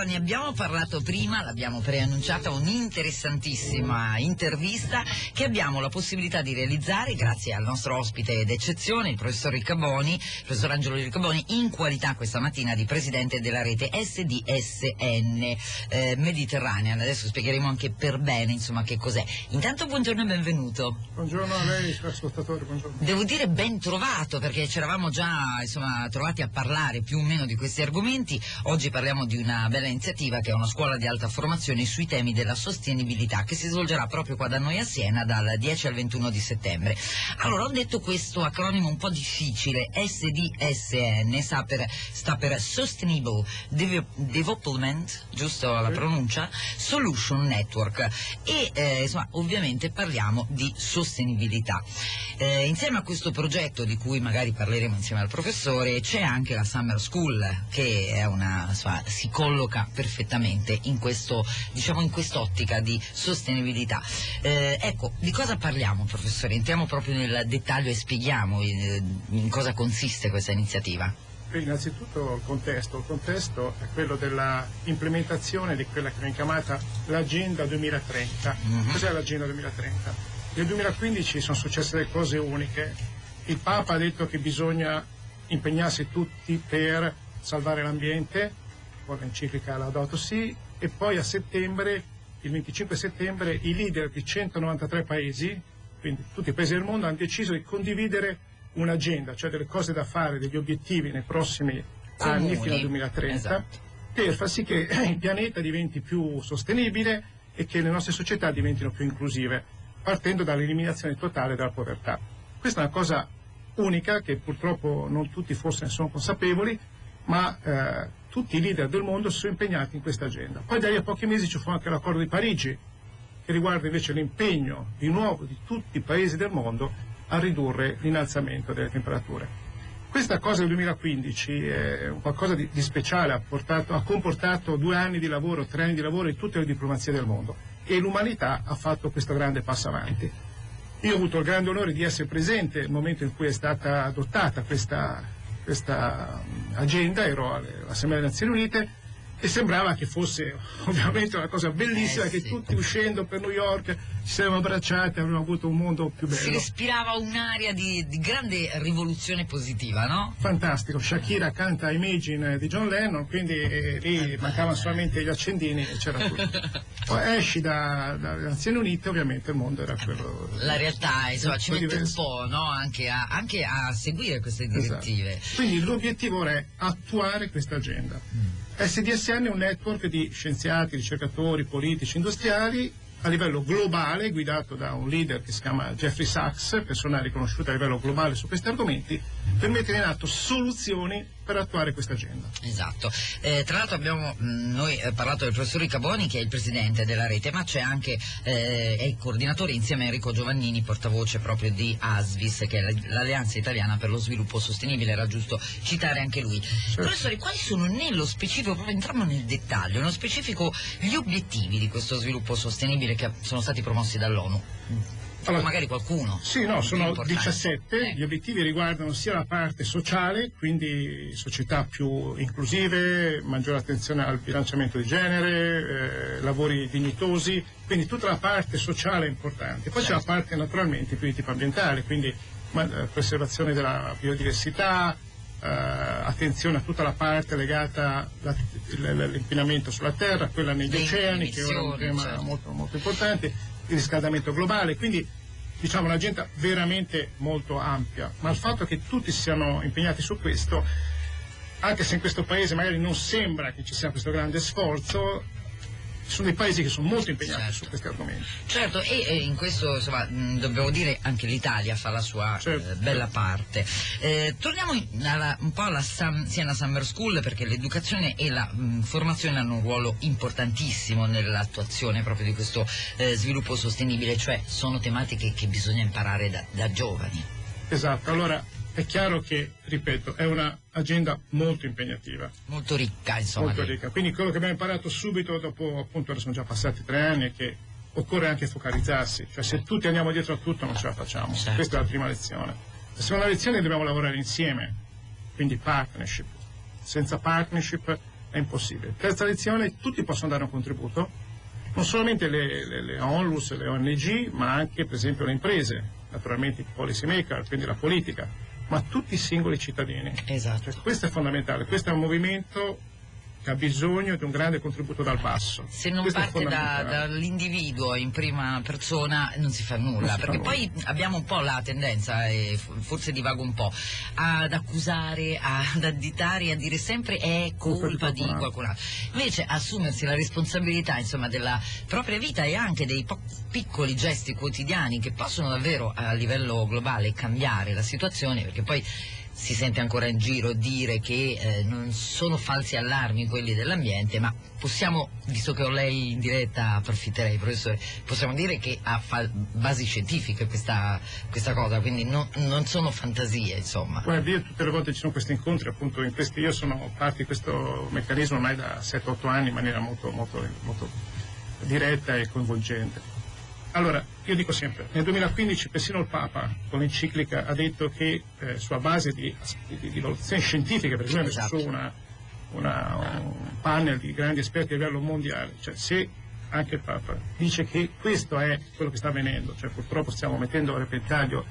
Allora, ne abbiamo parlato prima, l'abbiamo preannunciata un'interessantissima intervista che abbiamo la possibilità di realizzare grazie al nostro ospite d'eccezione, il professor Riccaboni, il professor Angelo Riccaboni, in qualità questa mattina di presidente della rete SDSN eh, Mediterranean. Adesso spiegheremo anche per bene, insomma, che cos'è. Intanto buongiorno e benvenuto. Buongiorno a lei, ascoltatore, buongiorno. Devo dire ben trovato perché ci eravamo già insomma, trovati a parlare più o meno di questi argomenti. Oggi parliamo di una bella iniziativa che è una scuola di alta formazione sui temi della sostenibilità che si svolgerà proprio qua da noi a Siena dal 10 al 21 di settembre. Allora ho detto questo acronimo un po' difficile, SDSN sta per, sta per Sustainable Development, giusto la pronuncia? Solution Network e eh, insomma ovviamente parliamo di sostenibilità. Eh, insieme a questo progetto di cui magari parleremo insieme al professore c'è anche la Summer School che una, insomma, si colloca perfettamente in, questo, diciamo, in quest'ottica di sostenibilità. Eh, ecco, di cosa parliamo professore? Entriamo proprio nel dettaglio e spieghiamo in, eh, in cosa consiste questa iniziativa. Innanzitutto il contesto, il contesto è quello dell'implementazione di quella che viene chiamata l'Agenda 2030. Mm -hmm. Cos'è l'Agenda 2030? Nel 2015 sono successe delle cose uniche. Il Papa ha detto che bisogna impegnarsi tutti per salvare l'ambiente, con l'enciclica Laudato Si, e poi a settembre, il 25 settembre, i leader di 193 paesi, quindi tutti i paesi del mondo, hanno deciso di condividere un'agenda, cioè delle cose da fare, degli obiettivi nei prossimi anni fino al 2030, esatto. per far sì che il pianeta diventi più sostenibile e che le nostre società diventino più inclusive, partendo dall'eliminazione totale della povertà. Questa è una cosa unica che purtroppo non tutti forse ne sono consapevoli, ma eh, tutti i leader del mondo sono impegnati in questa agenda. Poi da lì a pochi mesi ci fu anche l'accordo di Parigi, che riguarda invece l'impegno di nuovo di tutti i paesi del mondo a ridurre l'innalzamento delle temperature. Questa cosa del 2015 è qualcosa di, di speciale, ha, portato, ha, comportato due anni di lavoro, tre anni di lavoro in tutte le diplomazie del mondo e l'umanità ha fatto questo grande passo avanti. Io ho avuto il grande onore di essere presente nel momento in cui è stata adottata questa, questa agenda, ero all'Assemblea delle Nazioni Unite e sembrava che fosse ovviamente una cosa bellissima eh, che sì. tutti uscendo per New York ci saremmo abbracciati e avremmo avuto un mondo più bello. Si respirava un'aria di, di, grande rivoluzione positiva, no? Fantastico, Shakira canta Imagine di John Lennon, quindi eh, lì eh, mancavano solamente gli accendini e c'era tutto. Poi esci da, dalle Nazioni Unite, ovviamente il mondo era quello... La realtà, insomma, ci mette diverso. un po' no? anche, a, anche, a, seguire queste direttive. Esatto. Quindi l'obiettivo ora è attuare questa agenda. Mm. SDSN è un network di scienziati, ricercatori, politici, industriali a livello globale, guidato da un leader che si chiama Jeffrey Sachs, persona riconosciuta a livello globale su questi argomenti, per mettere in atto soluzioni per attuare questa agenda. Esatto. Eh, tra l'altro abbiamo mh, mm, noi eh, parlato del professor Ricaboni che è il presidente della rete, ma c'è anche eh, è il coordinatore insieme a Enrico Giovannini, portavoce proprio di ASVIS, che è l'Alleanza Italiana per lo Sviluppo Sostenibile, era giusto citare anche lui. Certo. Professore, quali sono nello specifico, proprio entriamo nel dettaglio, nello specifico gli obiettivi di questo sviluppo sostenibile che sono stati promossi dall'ONU? Allora, magari qualcuno. Sì, no, sono 17. Eh. Gli obiettivi riguardano sia la parte sociale, quindi società più inclusive, maggiore attenzione al bilanciamento di genere, eh, lavori dignitosi, quindi tutta la parte sociale è importante. Poi certo. c'è la certo. parte naturalmente più di tipo ambientale, quindi ma, eh, preservazione della biodiversità, eh, attenzione a tutta la parte legata all'inquinamento sulla terra, quella negli oceani, che è un tema certo. molto, molto importante il riscaldamento globale, quindi diciamo un'agenda veramente molto ampia, ma il fatto che tutti si siano impegnati su questo, anche se in questo paese magari non sembra che ci sia questo grande sforzo, sono dei paesi che sono molto impegnati certo. su questi argomenti. Certo, e, e in questo insomma, mh, dobbiamo dire anche l'Italia fa la sua certo, eh, bella certo. parte. Eh, torniamo alla, un po' alla Sam, Siena Summer School perché l'educazione e la mh, formazione hanno un ruolo importantissimo nell'attuazione proprio di questo eh, sviluppo sostenibile, cioè sono tematiche che bisogna imparare da, da giovani. Esatto, allora è chiaro che, ripeto, è un'agenda molto impegnativa. Molto ricca, insomma. Molto ricca. Quindi quello che abbiamo imparato subito, dopo appunto, ora sono già passati tre anni, è che occorre anche focalizzarsi. Cioè se tutti andiamo dietro a tutto non ce la facciamo. Certo. Questa è la prima lezione. La seconda lezione è che dobbiamo lavorare insieme, quindi partnership. Senza partnership è impossibile. Terza lezione, tutti possono dare un contributo, non solamente le, le, le ONLUS, le ONG, ma anche per esempio le imprese, naturalmente i policy maker, quindi la politica, ma tutti i singoli cittadini. Esatto. Cioè, questo è fondamentale, questo è un movimento che ha bisogno di un grande contributo dal basso. Se non Questo parte da- dall'individuo in prima persona non si fa nulla, si fa perché nulla. poi abbiamo un po' la tendenza, e forse divago un po', ad accusare, ad additare a dire sempre è Colpa di qualcun altro. Invece assumersi la responsabilità insomma, della propria vita e anche dei piccoli gesti quotidiani che possono davvero a livello globale cambiare la situazione, perché poi si sente ancora in giro dire che eh, non sono falsi allarmi quelli dell'ambiente, ma possiamo, visto che ho lei in diretta, approfitterei professore, possiamo dire che ha basi scientifiche questa, questa cosa, quindi no- non sono fantasie, insomma. Guardi, io tutte le volte ci sono questi incontri, appunto in questi, io sono parte di questo meccanismo ormai da 7-8 anni in maniera molto, molto, molto diretta e coinvolgente. Allora, io dico sempre, nel 2015 persino il Papa con l'enciclica ha detto che eh, sulla base di, di- di valutazioni scientifiche, noi abbiamo Esatto. su una, una- un panel di grandi esperti a livello mondiale, cioè se anche il Papa dice che questo è quello che sta avvenendo, cioè purtroppo stiamo mettendo a repentaglio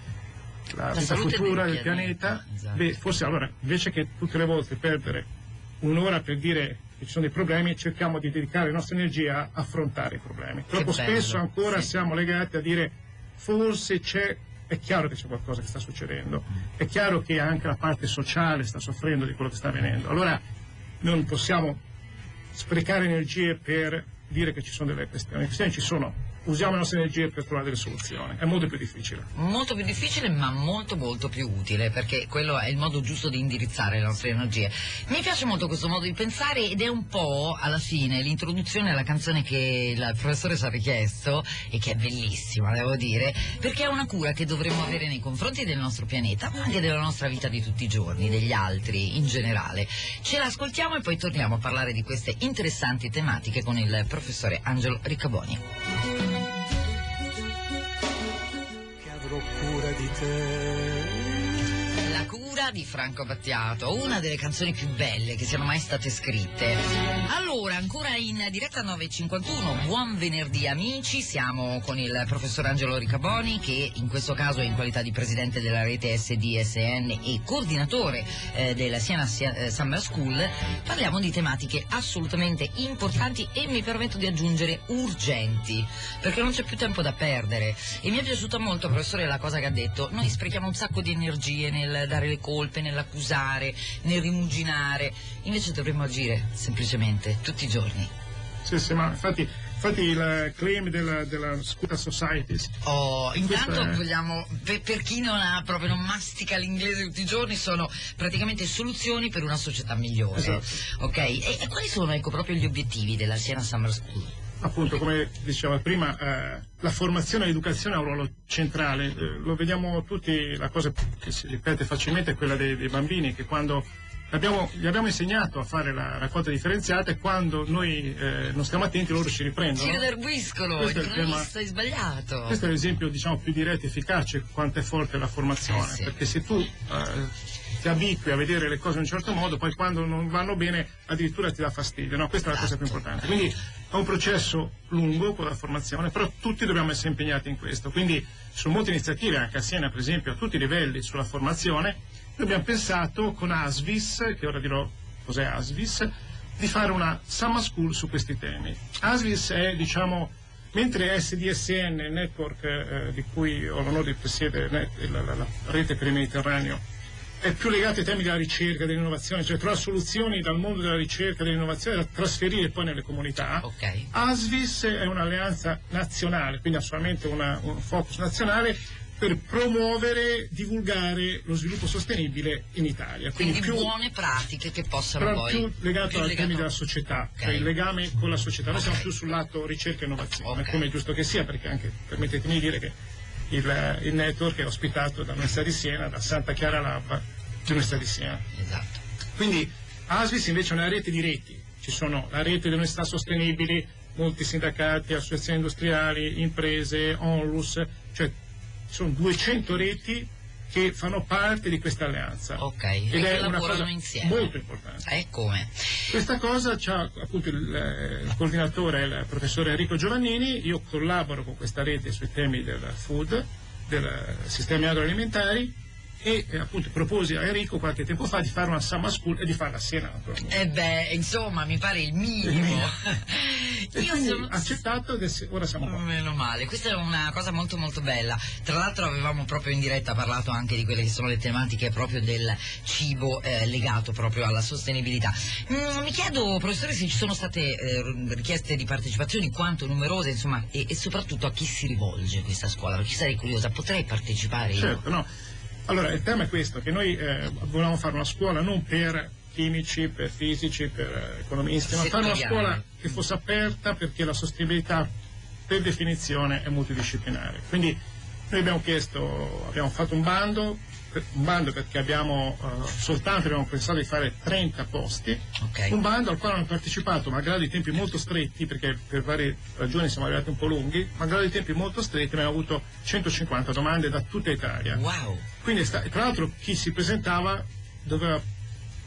la, La vita futura del pianeta, esatto. beh, forse allora invece che tutte le volte perdere un'ora per dire che ci sono dei problemi, cerchiamo di dedicare le nostre energie a affrontare i problemi. Troppo spesso ancora sì. siamo legati a dire forse c'è, è chiaro che c'è qualcosa che sta succedendo, è chiaro che anche la parte sociale sta soffrendo di quello che sta avvenendo. Allora non possiamo sprecare energie per dire che ci sono delle questioni, le questioni ci sono, usiamo le nostre energie per trovare delle soluzioni, è molto più difficile. Molto più difficile ma molto molto più utile perché quello è il modo giusto di indirizzare le nostre energie. Mi piace molto questo modo di pensare ed è un po' alla fine l'introduzione alla canzone che il professore ci ha richiesto e che è bellissima devo dire perché è una cura che dovremmo avere nei confronti del nostro pianeta ma anche della nostra vita di tutti i giorni, degli altri in generale. Ce l'ascoltiamo e poi torniamo a parlare di queste interessanti tematiche con il professore Angelo Riccaboni. Cura di Franco Battiato, una delle canzoni più belle che siano mai state scritte. Allora, ancora in diretta 9.51, buon venerdì amici, siamo con il professor Angelo Ricaboni che in questo caso è in qualità di presidente della rete SDSN e coordinatore eh, della Siena eh, Summer School. Parliamo di tematiche assolutamente importanti e mi permetto di aggiungere urgenti, perché non c'è più tempo da perdere. E mi è piaciuta molto, professore, la cosa che ha detto. Noi sprechiamo un sacco di energie nel dare le colpe, nell'accusare, nel rimuginare. Invece dovremmo agire semplicemente tutti i giorni. Sì, sì, ma infatti, infatti il claim della, della Scuta Societies Oh, intanto è- vogliamo, per, per chi non ha proprio non mastica l'inglese tutti i giorni, sono praticamente soluzioni per una società migliore. Esatto. Ok? E, e quali sono ecco proprio gli obiettivi della Siena Summer School? Appunto come diceva prima eh, la formazione e l'educazione ha un ruolo centrale. Eh, lo vediamo tutti la cosa che si ripete facilmente è quella dei, dei bambini che quando abbiamo- gli abbiamo insegnato a fare la raccolta differenziata e quando noi eh, non stiamo attenti loro ci riprendono. Ci redarguiscono, Questo è il tema- è sbagliato. questo è l'esempio diciamo più diretto e efficace quanto è forte la formazione. Sì. perché se tu eh, ti abitui a vedere le cose in un certo modo poi quando non vanno bene addirittura ti dà fastidio no? questa è la cosa più importante. Quindi è un processo lungo con la formazione però tutti dobbiamo essere impegnati in questo. Quindi sono molte iniziative anche a Siena per esempio a tutti i livelli sulla formazione noi abbiamo pensato con ASVIS che ora dirò cos'è ASVIS di fare una summer school su questi temi. ASVIS è diciamo Mentre SDSN, il network eh, di cui ho l'onore di presiedere, la, la- la rete per il Mediterraneo, è più legato ai temi della ricerca, dell'innovazione, cioè trovare soluzioni dal mondo della ricerca e dell'innovazione da trasferire poi nelle comunità. Ok. ASVIS è un'alleanza nazionale, quindi ha solamente una- un focus nazionale per promuovere, divulgare lo sviluppo sostenibile in Italia. Quindi, più, buone pratiche che possano poi... più legato più ai legato- temi della società, Ok. cioè il legame con la società. Noi siamo più sul lato ricerca e innovazione, Ok. come è giusto che sia, perché anche permettetemi di dire che il, il network è ospitato dall'Università di Siena, da Santa Chiara Lab dell'Università di Siena. Esatto. Quindi ASVIS invece è una rete di reti, ci sono la rete delle università sostenibili, molti sindacati, associazioni industriali, imprese, onlus, cioè ci sono 200 reti che fanno parte di questa alleanza. Ok, Ed e è una cosa insieme. molto importante. Eh, come? Questa cosa c'ha appunto il, eh, il coordinatore, il professore Enrico Giovannini, io collaboro con questa rete sui temi del food, del sistemi agroalimentari e eh, appunto proposi a Enrico qualche tempo fa di fare una summer school e di farla a Siena naturalmente. Eh beh, insomma, mi pare il minimo. E Io sono... accettato ed è- ora siamo qua. Meno male, questa è una cosa molto molto bella. Tra l'altro avevamo proprio in diretta parlato anche di quelle che sono le tematiche proprio del cibo eh, legato proprio alla sostenibilità. Mm, mi chiedo, professore, se ci sono state eh, richieste di partecipazioni, quanto numerose, insomma, e, e soprattutto a chi si rivolge questa scuola, perché sarei curiosa, potrei partecipare io? Certo, no. Allora, il tema è questo, che noi eh, volevamo fare una scuola non per chimici, per fisici, per eh, economisti, ma fare una scuola che fosse aperta perché la sostenibilità per definizione è multidisciplinare. Quindi noi abbiamo chiesto, abbiamo fatto un bando, un bando perché abbiamo eh, soltanto abbiamo pensato di fare 30 posti, Ok. un bando al quale hanno partecipato, malgrado i tempi molto stretti, perché per varie ragioni siamo arrivati un po' lunghi, malgrado i tempi molto stretti abbiamo avuto 150 domande da tutta Italia. Wow. Quindi sta- tra l'altro chi si presentava doveva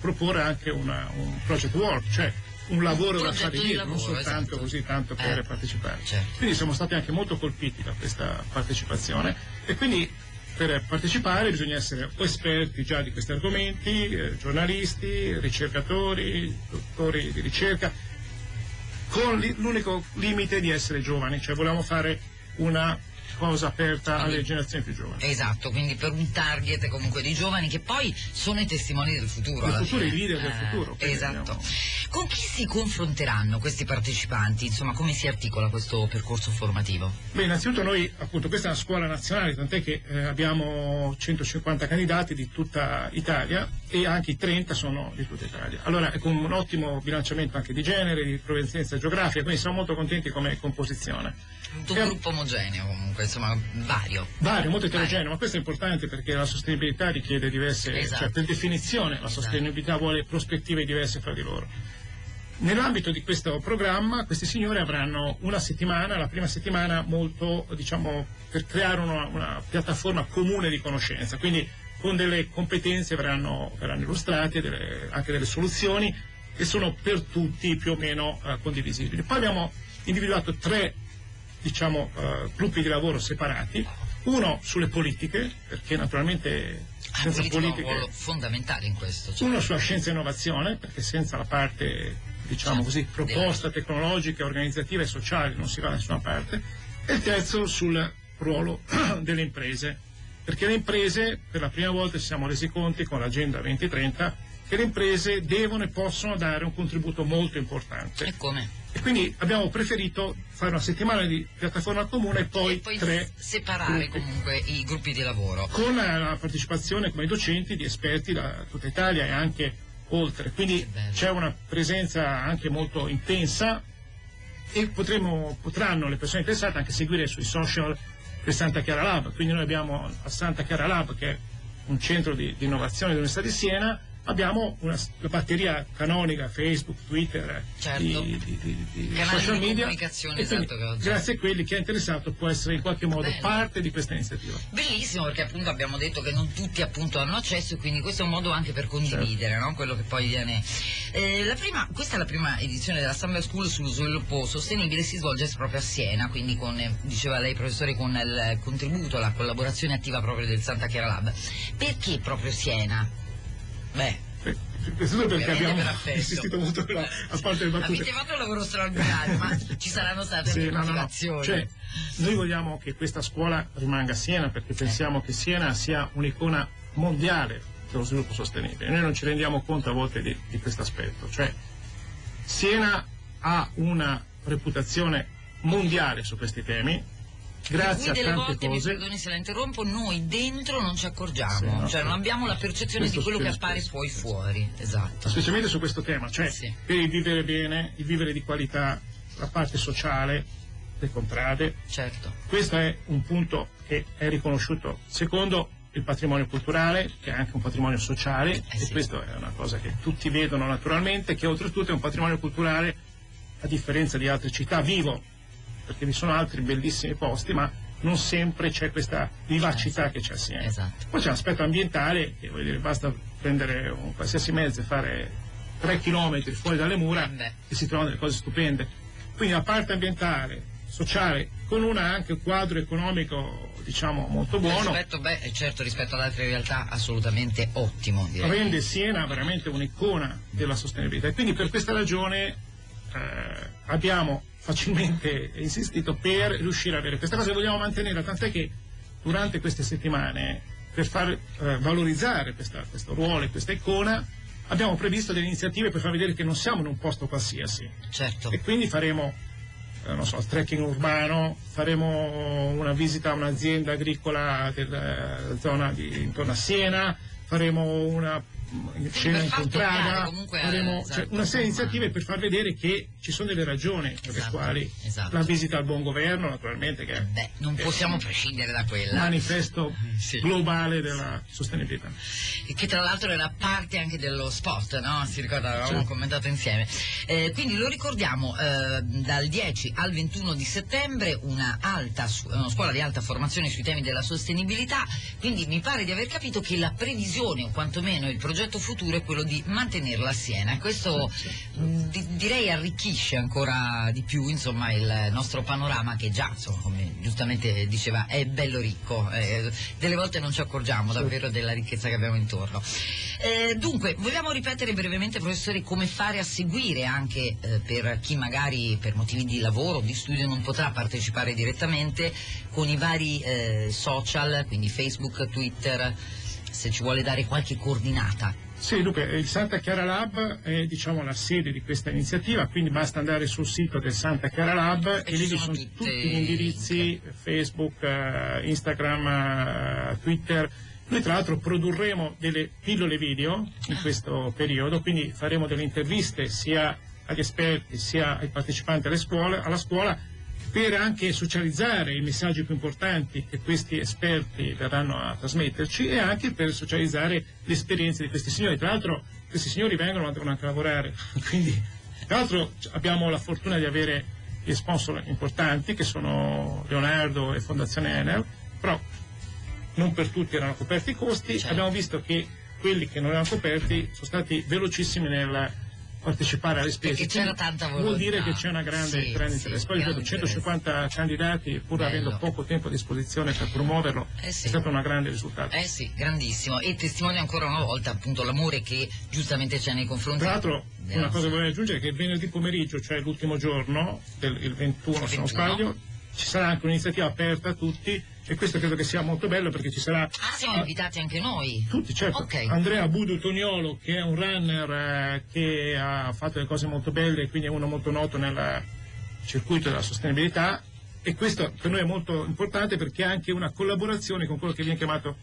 proporre anche una- un project work, cioè un lavoro da progetto fare di dietro, non lavoro, soltanto esatto. così tanto per Eh, partecipare. certo. Quindi siamo stati anche molto colpiti da questa partecipazione e quindi per partecipare bisogna essere o esperti già di questi argomenti, eh, giornalisti, ricercatori, dottori di ricerca, con l'unico limite di essere giovani, cioè volevamo fare una cosa aperta alle generazioni più giovani. Esatto, quindi per un target comunque di giovani che poi sono i testimoni del futuro. Del futuro, fine. i leader del Eh, futuro, quindi Esatto. abbiamo- Con chi si confronteranno questi partecipanti? Insomma, come si articola questo percorso formativo? Beh, innanzitutto noi, appunto, questa è una scuola nazionale, tant'è che eh, abbiamo 150 candidati di tutta Italia e anche i 30 sono di tutta Italia. Allora, è con un ottimo bilanciamento anche di genere, di provenienza geografica, quindi siamo molto contenti come composizione. Un- gruppo omogeneo comunque, insomma, vario. Vario, molto eterogeneo, ma questo è importante perché la sostenibilità richiede diverse, Esatto. cioè per definizione la Esatto. sostenibilità vuole prospettive diverse fra di loro. Nell'ambito di questo programma questi signori avranno una settimana, la prima settimana molto, diciamo, per creare una, una piattaforma comune di conoscenza, quindi con delle competenze verranno, verranno illustrate, delle- anche delle soluzioni che sono per tutti più o meno eh, condivisibili. Poi abbiamo individuato tre diciamo, eh, gruppi di lavoro separati, uno sulle politiche, perché naturalmente Ah, senza politica ha un politiche ruolo fondamentale in questo. cioè. uno sulla scienza e innovazione, perché senza la parte, diciamo Certo, così, proposta tecnologica, organizzativa e sociale non si va da nessuna parte, e il terzo sul ruolo delle imprese, perché le imprese, per la prima volta ci siamo resi conti con l'Agenda 2030, che le imprese devono e possono dare un contributo molto importante. E come? E quindi abbiamo preferito fare una settimana di piattaforma comune e poi, e poi tre separare gruppi comunque i gruppi di lavoro. con la partecipazione come docenti di esperti da tutta Italia e anche oltre. Quindi c'è una presenza anche molto intensa e potremo, potranno le persone interessate anche seguire sui social del Santa Chiara Lab. Quindi noi abbiamo a Santa Chiara Lab, che è un centro di, di innovazione dell'Università di Siena, abbiamo una, la batteria canonica, Facebook, Twitter, Certo. di, di- di- social di media. esatto, grazie a quelli che è interessato può essere in qualche modo Bello. parte di questa iniziativa. Bellissimo perché appunto abbiamo detto che non tutti appunto hanno accesso quindi questo è un modo anche per condividere no? quello che poi viene. Eh, la prima- questa è la prima edizione della Summer School sullo sviluppo sostenibile, si svolge proprio a Siena, quindi con, eh, diceva lei professore, con il contributo, la collaborazione attiva proprio del Santa Chiara Lab. Perché proprio Siena? Beh, Eh, Innanzitutto perché abbiamo per insistito molto però, a parte le battute. avete fatto un lavoro straordinario, ma ci saranno state Sì, no, no, no. Cioè, noi vogliamo che questa scuola rimanga a Siena perché pensiamo che Siena sia un'icona mondiale dello sviluppo sostenibile. Noi non ci rendiamo conto a volte di, di questo aspetto. Cioè, Siena ha una reputazione mondiale su questi temi, grazie a Per cui delle volte, mi cose. perdoni se la interrompo, noi dentro non ci accorgiamo, Sì, no, cioè non abbiamo la percezione questo di quello che appare spesso. poi fuori. Esatto. specialmente su questo tema, cioè Sì. per il vivere bene, il vivere di qualità, la parte sociale, le contrade. Certo. Questo è un punto che è riconosciuto. Secondo, il patrimonio culturale, che è anche un patrimonio sociale, Eh e sì. questa è una cosa che tutti vedono naturalmente, che oltretutto è un patrimonio culturale, a differenza di altre città, vivo, perché vi sono altri bellissimi posti, ma non sempre c'è questa vivacità che c'è a Siena. Esatto. Poi c'è l'aspetto ambientale, che vuol dire basta prendere un qualsiasi mezzo e fare tre chilometri fuori dalle mura Eh beh. e si trovano delle cose stupende. Quindi la parte ambientale, sociale, con una anche un quadro economico diciamo molto buono, Rispetto, beh, eh, certo, rispetto ad altre realtà assolutamente ottimo, direi. rende Siena veramente un'icona della sostenibilità. E quindi per questa ragione eh, abbiamo facilmente insistito per riuscire a avere questa cosa e vogliamo mantenere, tant'è che durante queste settimane, per far eh, valorizzare questa- questo ruolo e questa icona, abbiamo previsto delle iniziative per far vedere che non siamo in un posto qualsiasi. Certo. E quindi faremo, eh, non so, trekking urbano, faremo una visita a un'azienda agricola della zona di, intorno a Siena, faremo una cena per far incontrata, eh, faremo cioè, una serie di iniziative per far vedere che ci sono delle ragioni per le Esatto, quali esatto. la visita al buon governo, naturalmente, che Beh, non possiamo prescindere da quella. manifesto Sì. globale della sostenibilità. che tra l'altro era parte anche dello spot, no? Si ricorda, avevamo Sì. commentato insieme. Eh, quindi lo ricordiamo eh, dal 10 al 21 di settembre una, alta, una scuola di alta formazione sui temi della sostenibilità, quindi mi pare di aver capito che la previsione o quantomeno il progetto futuro è quello di mantenerla a Siena. Questo di- direi arricchisce ancora di più insomma, il nostro panorama che già, insomma, come giustamente diceva, è bello ricco. Eh, delle volte non ci accorgiamo davvero della ricchezza che abbiamo intorno. Eh, dunque, vogliamo ripetere brevemente, professore, come fare a seguire anche eh, per chi magari per motivi di lavoro o di studio non potrà partecipare direttamente con i vari eh, social, quindi Facebook, Twitter, se ci vuole dare qualche coordinata. Sì, dunque il Santa Chiara Lab è diciamo, la sede di questa iniziativa, quindi basta andare sul sito del Santa Chiara Lab E e, lì ci sono sono tutti gli indirizzi, Facebook, eh, Instagram, eh, Twitter. Noi tra l'altro produrremo delle pillole video in questo periodo, quindi faremo delle interviste sia agli esperti sia ai partecipanti alle scuole, alla scuola per anche socializzare i messaggi più importanti che questi esperti verranno a trasmetterci e anche per socializzare le esperienze di questi signori. Tra l'altro questi signori vengono ma devono anche lavorare, quindi tra l'altro abbiamo la fortuna di avere dei sponsor importanti che sono Leonardo e Fondazione Enel, però non per tutti erano coperti i costi, Certo. abbiamo visto che quelli che non erano coperti sono stati velocissimi nel partecipare alle spese. Vuol dire che c'è una grande, Sì, grande sì, interesse. Poi ripeto, grande 150 candidati, pur Bello. avendo poco tempo a disposizione per promuoverlo, Eh sì. è stato un grande risultato. Eh sì, grandissimo. E testimonia ancora una volta appunto l'amore che giustamente c'è nei confronti. Tra l'altro, una cosa nostra- che vorrei aggiungere è che venerdì pomeriggio, cioè l'ultimo giorno, del, il 21 se non 21. sbaglio, ci sarà anche un'iniziativa aperta a tutti e questo credo che sia molto bello perché ci sarà Ah, siamo invitati anche noi. Tutti, certo. Ok. Andrea Budu Toniolo, che è un runner eh, che ha fatto delle cose molto belle, quindi è uno molto noto nel circuito della sostenibilità. E questo per noi è molto importante perché è anche una collaborazione con quello che viene chiamato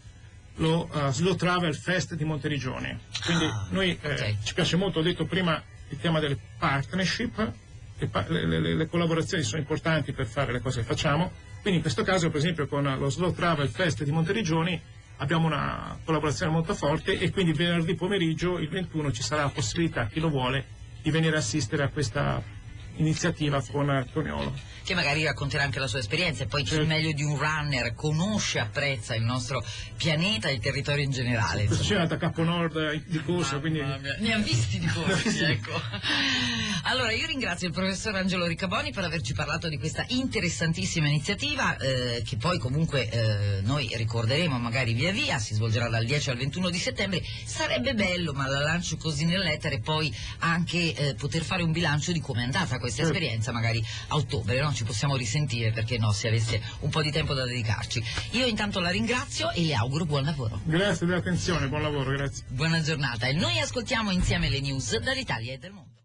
lo eh, Slow Travel Fest di Monteriggioni. Quindi Ah, noi eh, ok. ci piace molto, ho detto prima, il tema delle partnership, le, pa- le- le- le collaborazioni sono importanti per fare le cose che facciamo. Quindi in questo caso, per esempio, con lo Slow Travel Fest di Monteriggioni abbiamo una collaborazione molto forte e quindi venerdì pomeriggio, il 21, ci sarà la possibilità, chi lo vuole, di venire a assistere a questa iniziativa con Toniolo. che magari racconterà anche la sua esperienza e poi chi meglio di un runner conosce, apprezza il nostro pianeta e il territorio in generale. Sera è andata a Capo Nord di corsa, quindi Mamma mia, Ne ha visti di corsi, ecco. Allora, io ringrazio il professor Angelo Riccaboni per averci parlato di questa interessantissima iniziativa eh, che poi comunque eh, noi ricorderemo magari via via, si svolgerà dal 10 al 21 di settembre. Sarebbe bello, ma la lancio così nell'etere, poi anche eh, poter fare un bilancio di come è andata questa Certo. esperienza, magari a ottobre, no? Ci possiamo risentire perché no, se avesse un po' di tempo da dedicarci. Io intanto la ringrazio e le auguro buon lavoro. grazie dell'attenzione, buon lavoro, grazie. Buona giornata e noi ascoltiamo insieme le news dall'Italia e del mondo.